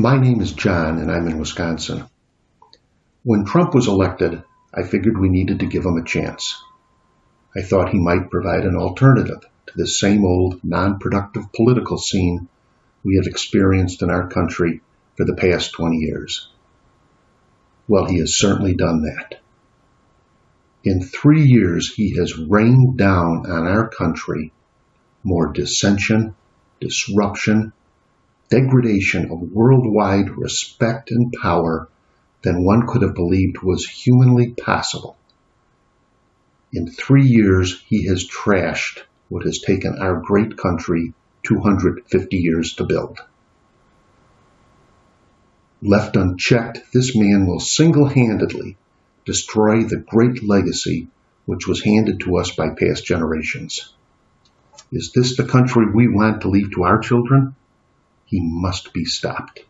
My name is John, and I'm in Wisconsin. When Trump was elected, I figured we needed to give him a chance. I thought he might provide an alternative to the same old non productive political scene we have experienced in our country for the past 20 years. Well, he has certainly done that. In three years, he has rained down on our country more dissension, disruption, degradation of worldwide respect and power than one could have believed was humanly possible. In three years, he has trashed what has taken our great country 250 years to build. Left unchecked, this man will single handedly destroy the great legacy which was handed to us by past generations. Is this the country we want to leave to our children? He must be stopped.